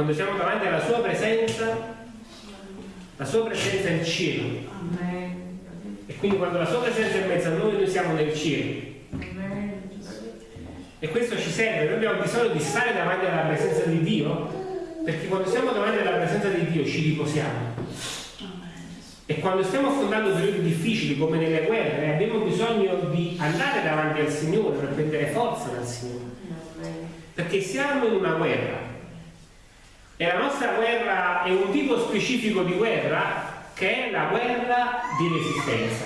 Quando siamo davanti alla sua presenza, la sua presenza è il cielo. E quindi quando la sua presenza è in mezzo a noi, noi siamo nel cielo. E questo ci serve, noi abbiamo bisogno di stare davanti alla presenza di Dio, perché quando siamo davanti alla presenza di Dio ci riposiamo. E quando stiamo affrontando periodi difficili come nelle guerre, abbiamo bisogno di andare davanti al Signore per prendere forza dal Signore. Perché siamo in una guerra. E la nostra guerra è un tipo specifico di guerra che è la guerra di resistenza.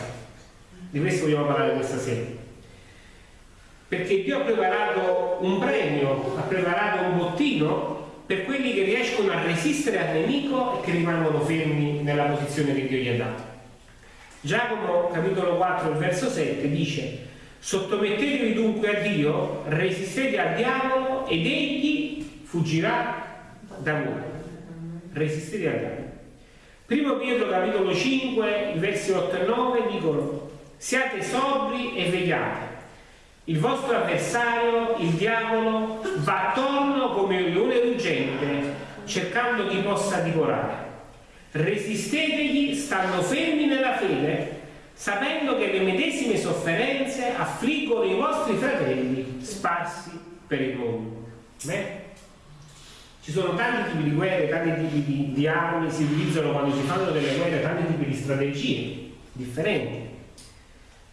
Di questo vogliamo parlare questa sera perché Dio ha preparato un premio, ha preparato un bottino per quelli che riescono a resistere al nemico e che rimangono fermi nella posizione che Dio gli ha dato. Giacomo capitolo 4 verso 7 dice sottomettetevi dunque a Dio, resistete al diavolo ed egli fuggirà da voi. Resistete al diavolo. Primo Pietro capitolo 5 versi 8 e 9 dicono siate sobri e vegliate il vostro avversario, il diavolo, va attorno come un leone ruggente, cercando chi possa divorare. Resistetegli stando fermi nella fede, sapendo che le medesime sofferenze affliggono i vostri fratelli sparsi per il mondo. Beh? Ci sono tanti tipi di guerre, tanti tipi di, di armi, si utilizzano quando si fanno delle guerre, tanti tipi di strategie differenti.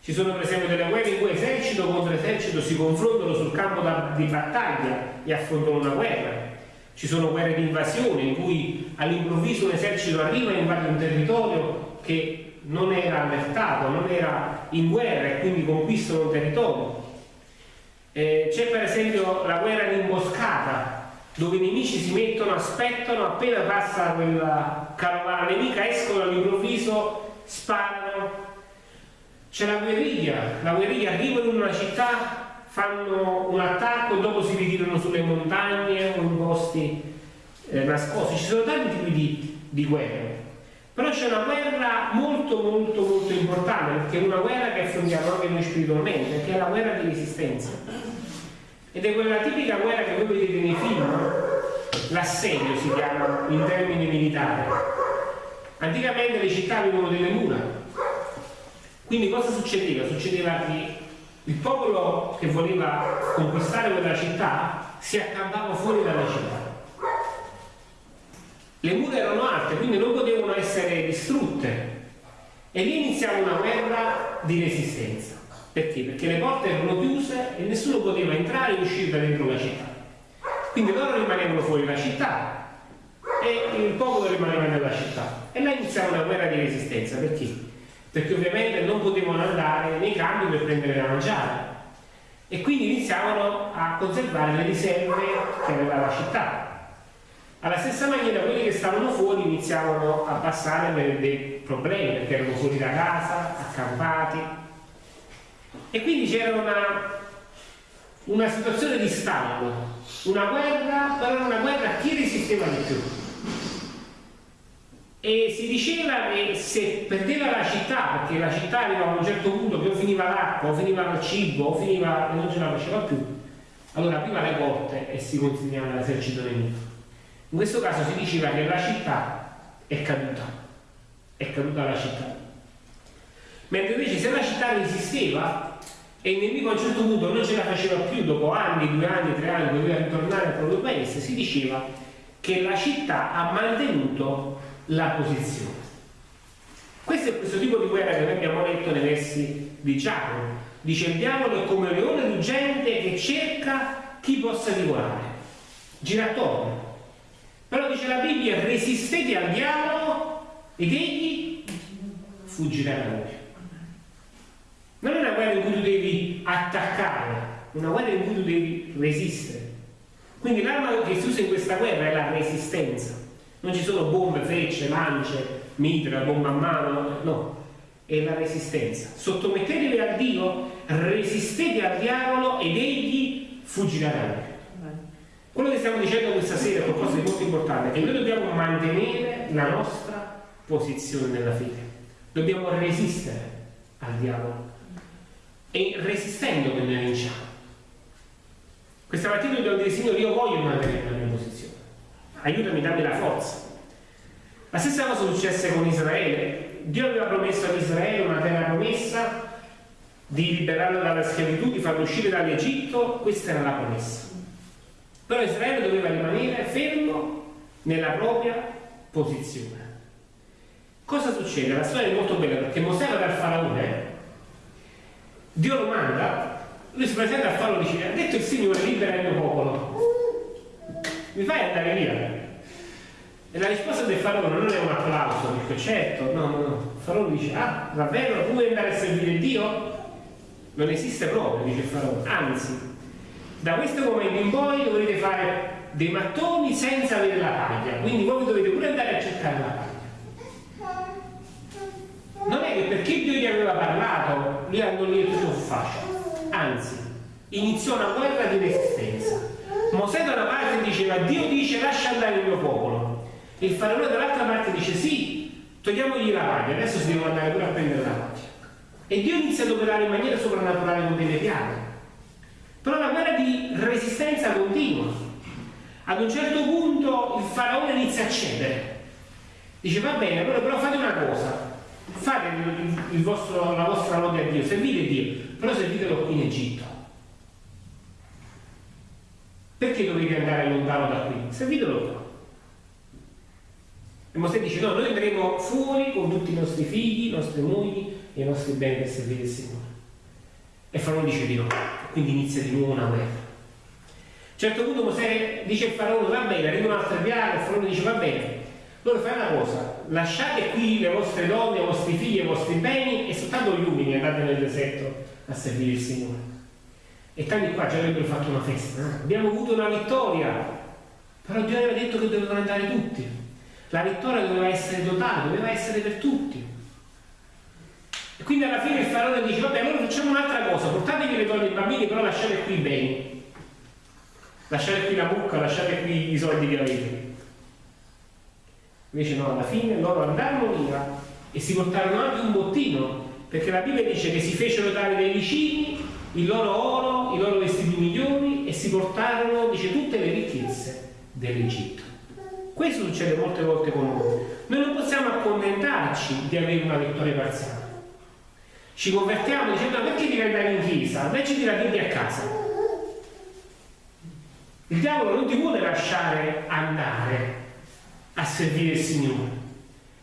Ci sono per esempio delle guerre in cui esercito contro esercito si confrontano sul campo da, di battaglia e affrontano una guerra. Ci sono guerre di invasione in cui all'improvviso un esercito arriva e invade un territorio che non era allertato, non era in guerra e quindi conquistano un territorio. Eh, c'è per esempio la guerra di imboscata, dove i nemici si mettono, aspettano, appena passa quella carovana nemica, escono all'improvviso, sparano c'è la guerriglia, la guerriglia arriva in una città, fanno un attacco, dopo si ritirano sulle montagne o in posti eh, nascosti. Ci sono tanti tipi di, di guerre. Però c'è una guerra molto molto molto importante, perché è una guerra che affrontiamo anche noi spiritualmente, che è la guerra di resistenza. Ed è quella tipica guerra che voi vedete nei film, l'assedio si chiama in termini militari. Anticamente le città avevano delle mura, quindi cosa succedeva? Succedeva che il popolo che voleva conquistare quella città si accampava fuori dalla città. Le mura erano alte, quindi non potevano essere distrutte. E lì iniziava una guerra di resistenza. Perché? Perché le porte erano chiuse e nessuno poteva entrare e uscire da dentro la città. Quindi loro rimanevano fuori la città e il popolo rimaneva nella città. E là iniziava una guerra di resistenza. Perché? perché ovviamente non potevano andare nei campi per prendere da mangiare e quindi iniziavano a conservare le riserve che aveva la città. Alla stessa maniera quelli che stavano fuori iniziavano a passare per dei problemi perché erano fuori da casa, accampati e quindi c'era una, una situazione di stallo, una guerra, però una guerra a chi resisteva di più e si diceva che se perdeva la città, perché la città arrivava a un certo punto che o finiva l'acqua, o finiva il cibo, o finiva e non ce la faceva più, allora apriva le porte e si consegnava l'esercito nemico. In questo caso si diceva che la città è caduta, è caduta la città. Mentre invece se la città resisteva e il nemico a un certo punto non ce la faceva più, dopo anni, due anni, tre anni, doveva ritornare al proprio paese, si diceva che la città ha mantenuto la posizione. Questo è questo tipo di guerra che noi abbiamo letto nei versi di Giacomo. Dice il diavolo è come un leone ruggente che cerca chi possa divorare. Gira attorno. Però dice la Bibbia, resistete al diavolo ed egli fuggirà da voi. Non è una guerra in cui devi attaccare, una guerra in cui tu devi resistere. Quindi l'arma che si usa in questa guerra è la resistenza. Non ci sono bombe, frecce, lance, mitra, bomba a mano, no, è la resistenza. Sottomettetevi a Dio, resistete al diavolo ed egli fuggirà da voi. Quello che stiamo dicendo questa sera è qualcosa di molto importante, che noi dobbiamo mantenere la nostra posizione nella fede. Dobbiamo resistere al diavolo. E resistendo che noi vinciamo. Questa mattina dobbiamo dire Signore io voglio mantenere la mia posizione, aiutami, dammi la forza. La stessa cosa successe con Israele. Dio aveva promesso ad Israele una terra promessa di liberarlo dalla schiavitù, di farlo uscire dall'Egitto, questa era la promessa. Però Israele doveva rimanere fermo nella propria posizione. Cosa succede? La storia è molto bella perché Mosè va dal faraone, Dio lo manda, lui si presenta al faraone e dice, ha detto il Signore libera il mio popolo, mi fai andare via? E la risposta del faraone non è un applauso, dice certo, no, no, no. Il faraone dice, ah, davvero, tu vuoi andare a servire Dio? Non esiste proprio, dice il faraone, anzi, da questo momento in poi dovrete fare dei mattoni senza avere la paglia, quindi voi dovete pure andare a cercare la paglia non è che perché Dio gli aveva parlato, lì e tutto fu facile. Anzi, iniziò una guerra di resistenza. Mosè da una parte diceva Dio dice lascia andare il mio popolo. Il faraone dall'altra parte dice sì, togliamogli la paglia, adesso si devono andare pure a prendere la paglia. E Dio inizia ad operare in maniera soprannaturale con delle piaghe. Però la guerra di resistenza continua. Ad un certo punto il faraone inizia a cedere. Dice va bene, allora però fate una cosa, fate vostro, la vostra lode a Dio, servite Dio, però servitelo in Egitto. Perché dovete andare lontano da qui? Servitelo qua. E Mosè dice no, noi andremo fuori con tutti i nostri figli, i nostri mogli e i nostri beni per servire il Signore. E Faraone dice di no, quindi inizia di nuovo una guerra. A un certo punto Mosè dice al Faraone va bene, arriva un'altra piaga, il Faraone dice va bene, allora fai una cosa, lasciate qui le vostre donne, i vostri figli, i vostri beni e soltanto gli uomini andate nel deserto a servire il Signore. E tanti qua già avrebbero fatto una festa. Eh? Abbiamo avuto una vittoria, però Dio aveva detto che dovevano andare tutti. La vittoria doveva essere totale, doveva essere per tutti. E quindi alla fine il faraone dice, vabbè, allora facciamo un'altra cosa, portatevi le donne e i bambini, però lasciate qui i beni. Lasciate qui la mucca, lasciate qui i soldi che avete. Invece no, alla fine loro andarono via e si portarono anche un bottino, perché la Bibbia dice che si fecero dare dai vicini il loro oro, i loro vestiti migliori e si portarono, dice, tutte le ricchezze dell'Egitto. Questo succede molte volte con noi. Noi non possiamo accontentarci di avere una vittoria parziale. Ci convertiamo dicendo perché devi andare in chiesa? Invece di Bibbia a casa. Il diavolo non ti vuole lasciare andare a servire il Signore.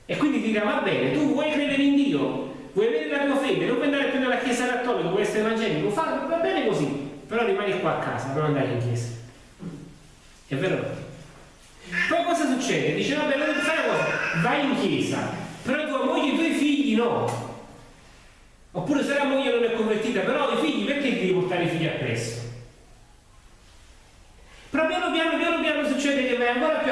E quindi dirà, va bene, tu vuoi credere in Dio, vuoi avere la tua fede, non puoi andare più nella chiesa cattolica, vuoi essere evangelico, fa, va bene così, però rimani qua a casa, non andare in chiesa. È vero? Poi cosa succede? Dice, vabbè, allora fai una cosa, vai in chiesa, però tua moglie e i tuoi figli no. Oppure se la moglie non è convertita, però i figli, perché devi portare i figli appresso? Però piano piano, piano piano succede che vai ancora più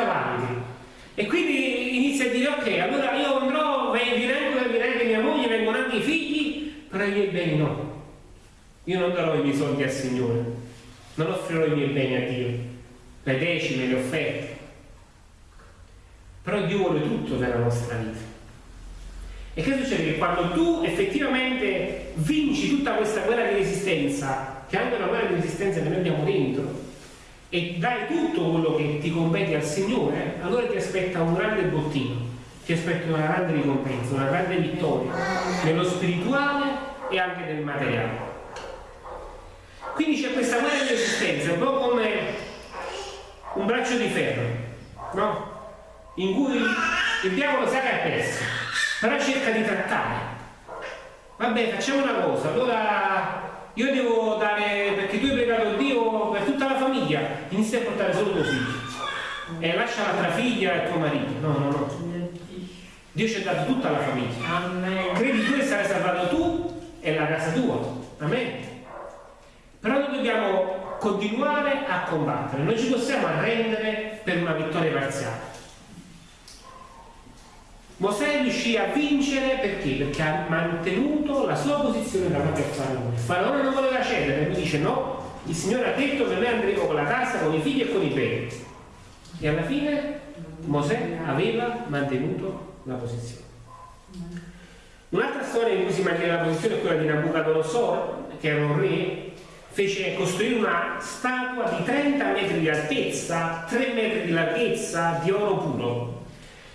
e quindi inizia a dire, ok, allora io andrò, direi che mia moglie, vengono anche i figli, però i miei beni no. Io non darò i miei soldi al Signore, non offrirò i miei beni a Dio, le decime, le offerte. Però Dio vuole tutto nella nostra vita. E che succede? Che quando tu effettivamente vinci tutta questa guerra di resistenza, che è anche una guerra di resistenza che noi abbiamo dentro, e dai tutto quello che ti compete al Signore, allora ti aspetta un grande bottino, ti aspetta una grande ricompensa, una grande vittoria, nello spirituale e anche nel materiale. Quindi c'è questa guerra di esistenza, un po' come un braccio di ferro, no? In cui il diavolo sa che è perso, però cerca di trattare. Vabbè, facciamo una cosa, allora io devo dare, perché tu hai pregato Dio per tutta la famiglia, inizia a portare solo tuo figlio. E lascia l'altra figlia e tuo marito. No, no, no. Dio ci ha dato tutta la famiglia. Credi tu e sarai salvato tu e la casa tua. Amen. Però noi dobbiamo continuare a combattere, non ci possiamo arrendere per una vittoria parziale. Mosè riuscì a vincere perché? Perché ha mantenuto la sua posizione davanti al faraone. Il faraone non voleva cedere, lui dice no, il Signore ha detto che noi andremo con la casa, con i figli e con i beni. E alla fine Mosè aveva mantenuto la posizione. Un'altra storia in cui si mantiene la posizione è quella di Nabucodonosor, che era un re fece costruire una statua di 30 metri di altezza, 3 metri di larghezza, di oro puro.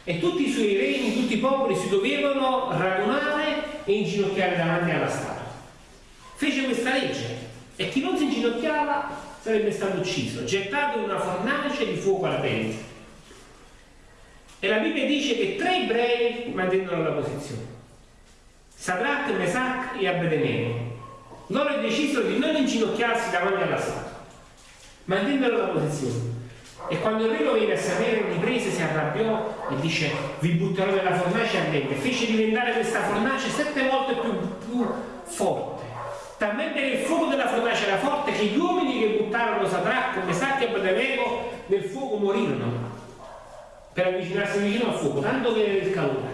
E tutti i suoi regni, tutti i popoli si dovevano radunare e inginocchiare davanti alla statua. Fece questa legge e chi non si inginocchiava sarebbe stato ucciso, gettato in una fornace di fuoco ardente. E la Bibbia dice che tre ebrei mantennero la posizione. Sadrach, Mesach e Abednego loro decisero di non inginocchiarsi davanti alla statua, mantennero la posizione. E quando il re lo venne a sapere, riprese, si arrabbiò e dice: Vi butterò nella fornace ardente. Fece diventare questa fornace sette volte più, più forte. Talmente che il fuoco della fornace era forte che gli uomini che buttarono Sadrach, Mesacchi e Abednego nel fuoco morirono per avvicinarsi vicino al fuoco, tanto che era il calore.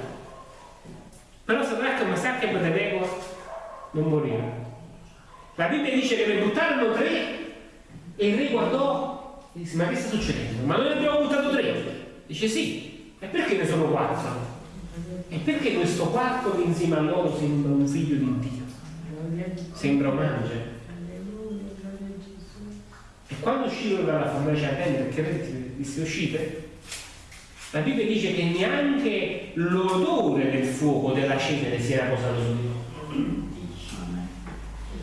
Però Sadrach, Mesacchi e Abednego non morirono. La Bibbia dice che ne buttarono tre e il re guardò e disse ma che sta succedendo? Ma noi ne abbiamo buttato tre. Dice sì, e perché ne sono quattro? E perché questo quarto che insieme a loro sembra un figlio di Dio? Sembra un angelo. E quando uscirono dalla fornace ardente, perché disse uscite, la Bibbia dice che neanche l'odore del fuoco della cenere si era posato su di loro.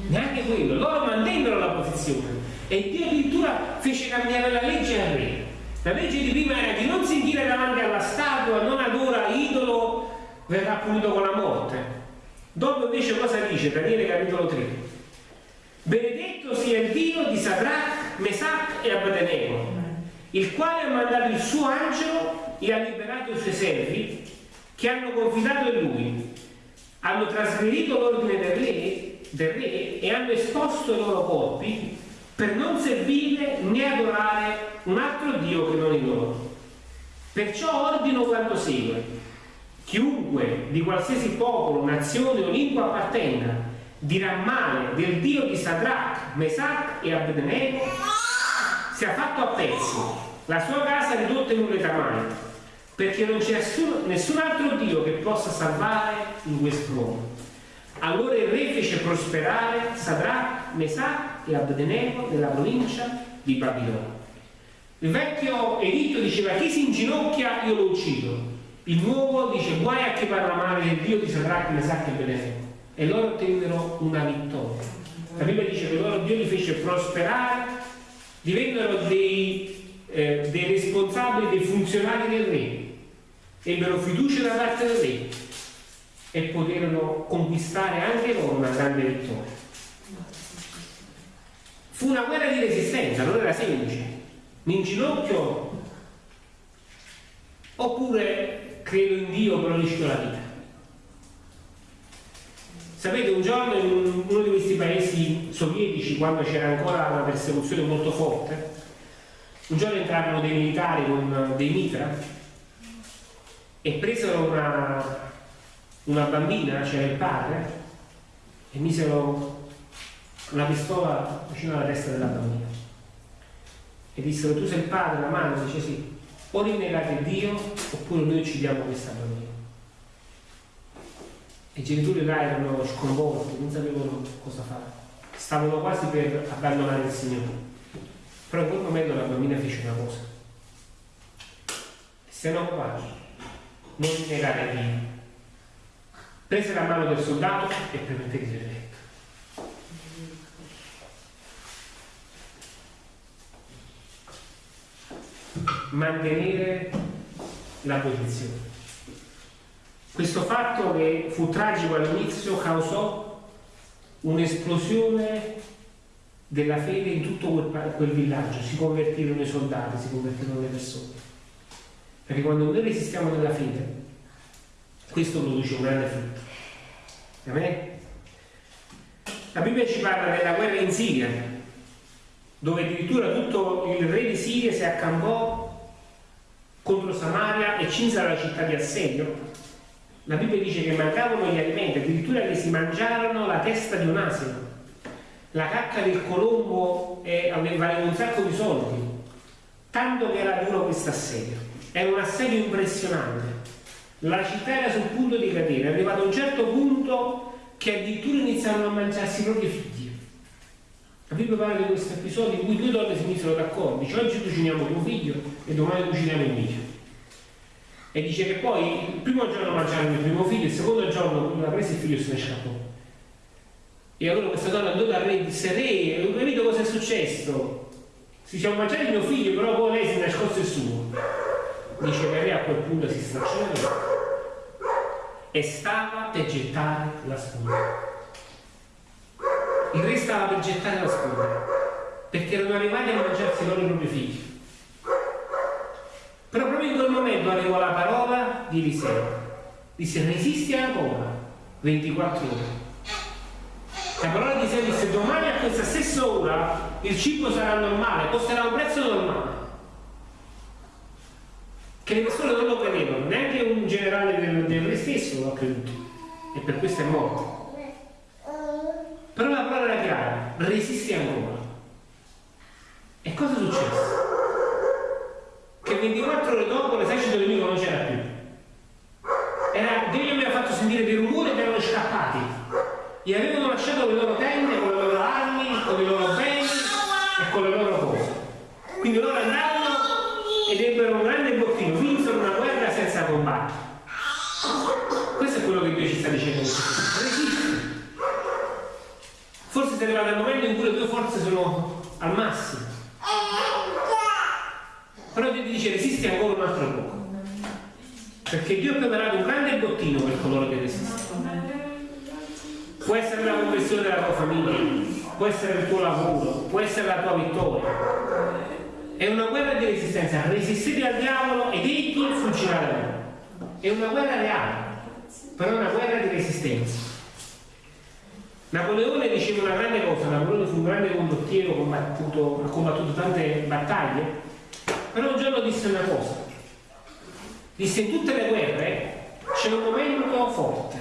Neanche quello, loro mantennero la posizione. E Dio addirittura fece cambiare la legge al re. La legge di prima era di non sentire davanti alla statua, non adora idolo, verrà punito con la morte. Dopo invece cosa dice? Daniele capitolo 3. Benedetto sia il Dio di Sadrach, Mesach e Abednego, il quale ha mandato il suo angelo e ha liberato i suoi servi che hanno confidato in lui. Hanno trasgredito l'ordine del re del re e hanno esposto i loro corpi per non servire né adorare un altro Dio che non il loro. Perciò ordino quanto segue. Chiunque di qualsiasi popolo, nazione o lingua appartenga dirà male del Dio di Sadrach, Mesach e Abednego sia fatto a pezzi, la sua casa ridotta in un letamano, perché non c'è nessun altro Dio che possa salvare in questo mondo. Allora il re fece prosperare Sadrach, Mesach e Abdenego nella provincia di Babilonia. Il vecchio editto diceva chi si inginocchia io lo uccido. Il nuovo dice guai a chi parla male del Dio di Sadrach, Mesach e Abdenego. E loro ottennero una vittoria. La Bibbia dice che loro Dio li fece prosperare, divennero dei, eh, dei responsabili, dei funzionari del re. Ebbero fiducia da parte del re e poterono conquistare anche loro una grande vittoria. Fu una guerra di resistenza, non era semplice. Mi inginocchio oppure credo in Dio però rischio la vita. Sapete, un giorno in uno di questi paesi sovietici, quando c'era ancora una persecuzione molto forte, un giorno entrarono dei militari con dei mitra e presero una, una bambina, c'era il padre, e misero una pistola vicino alla testa della bambina. E dissero, tu sei il padre, la madre, dice sì, o rinnegate Dio oppure noi uccidiamo questa bambina. I genitori là erano sconvolti, non sapevano cosa fare. Stavano quasi per abbandonare il Signore. Però in quel momento la bambina fece una cosa. Se no qua, non rinnegate Dio prese la mano del soldato e permette di letto. Mantenere la posizione. Questo fatto che fu tragico all'inizio causò un'esplosione della fede in tutto quel, quel, villaggio, si convertirono i soldati, si convertirono le persone. Perché quando noi resistiamo nella fede, questo produce un grande frutto. Amen? La Bibbia ci parla della guerra in Siria, dove addirittura tutto il re di Siria si accampò contro Samaria e cinse la città di assedio. La Bibbia dice che mancavano gli alimenti, addirittura che si mangiarono la testa di un asino. La cacca del colombo eh, valeva un sacco di soldi, tanto che era duro questo assedio. Era un assedio impressionante. La città era sul punto di cadere, è arrivato a un certo punto che addirittura iniziarono a mangiarsi i propri figli. La Bibbia parla di questo episodio in cui due donne si misero d'accordo, dice oggi cuciniamo tuo figlio e domani cuciniamo il mio. E dice che poi il primo giorno mangiarono il primo figlio, il secondo giorno la prese il figlio se ne scappò. E allora questa donna andò dal re e disse, re, ho capito cosa è successo? Si siamo mangiati il mio figlio, però poi lei si è nascosto il suo. Dice che re a quel punto si stracciò e stava per gettare la spada. Il re stava per gettare la spada perché erano arrivati a mangiarsi loro i propri figli. Però proprio in quel momento arrivò la parola di Eliseo. Disse resisti ancora 24 ore. La parola di Eliseo disse domani a questa stessa ora il cibo sarà normale, costerà un prezzo normale. Che le persone non lo credevano, neanche un generale del, del re stesso lo ha creduto. E per questo è morto. Però la parola era chiara, ancora. E cosa è successo? che 24 ore dopo Arrivato il momento in cui le tue forze sono al massimo però Dio ti dice resisti ancora un altro poco. Perché Dio ha preparato un grande bottino per coloro che resistono. Può essere la conversione della tua famiglia, può essere il tuo lavoro, può essere la tua vittoria. È una guerra di resistenza. Resistete al diavolo ed egli fuggirà da voi. È una guerra reale, però è una guerra di resistenza. Napoleone diceva una grande cosa, Napoleone fu un grande condottiero, ha combattuto tante battaglie però un giorno disse una cosa. Disse in tutte le guerre c'è un momento forte.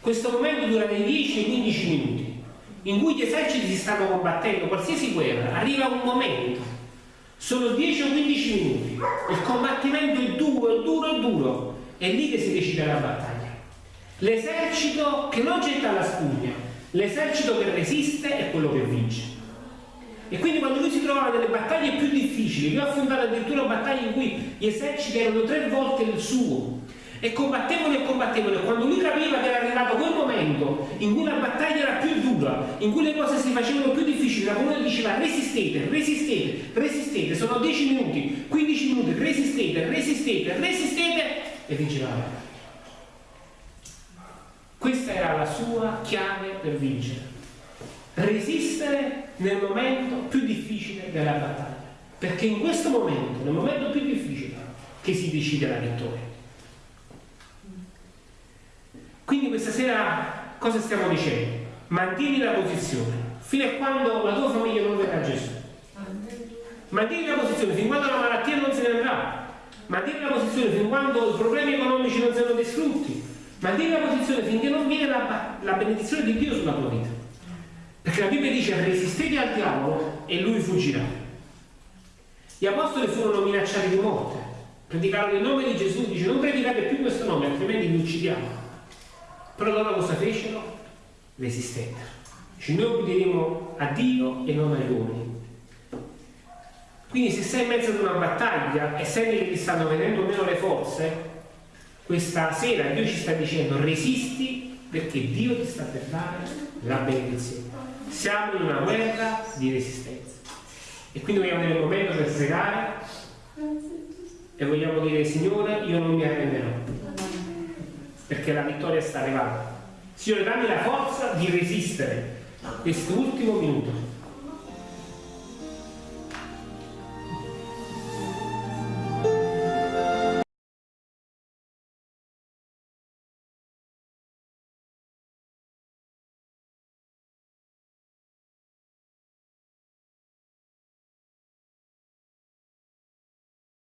Questo momento dura dai 10 ai 15 minuti, in cui gli eserciti si stanno combattendo, qualsiasi guerra, arriva un momento. Sono 10 o 15 minuti. Il combattimento è duro, è duro, è duro. È lì che si decide la battaglia. L'esercito che non getta la spugna, l'esercito che resiste è quello che vince. E quindi quando lui si trovava nelle battaglie più difficili, lui ha affrontato addirittura battaglie in cui gli eserciti erano tre volte il suo, e combattevano e combattevano, e quando lui capiva che era arrivato quel momento in cui la battaglia era più dura, in cui le cose si facevano più difficili, la comunità diceva resistete, resistete, resistete, sono 10 minuti, 15 minuti, resistete, resistete, resistete, e vinceva la battaglia. Questa era la sua chiave per vincere resistere nel momento più difficile della battaglia. Perché in questo momento, nel momento più difficile, che si decide la vittoria. Quindi questa sera cosa stiamo dicendo? Mantieni la posizione fino a quando la tua famiglia non verrà Gesù. Mantieni la posizione fin quando la malattia non se ne andrà. Mantieni la posizione fin quando i problemi economici non siano distrutti. Mantieni la posizione finché non viene la, la benedizione di Dio sulla tua vita. Perché la Bibbia dice resistete al diavolo e lui fuggirà. Gli apostoli furono minacciati di morte. Predicarono il nome di Gesù, dice non predicate più questo nome, altrimenti vi uccidiamo. Però loro cosa fecero? Resistettero. Dice noi obbederemo a Dio e non agli uomini. Quindi se sei in mezzo ad una battaglia e senti che ti stanno venendo meno le forze, questa sera Dio ci sta dicendo resisti perché Dio ti sta per dare la benedizione. Siamo in una guerra di resistenza. E quindi vogliamo avere un momento per pregare e vogliamo dire Signore, io non mi arrenderò. Perché la vittoria sta arrivando. Signore, dammi la forza di resistere questo ultimo minuto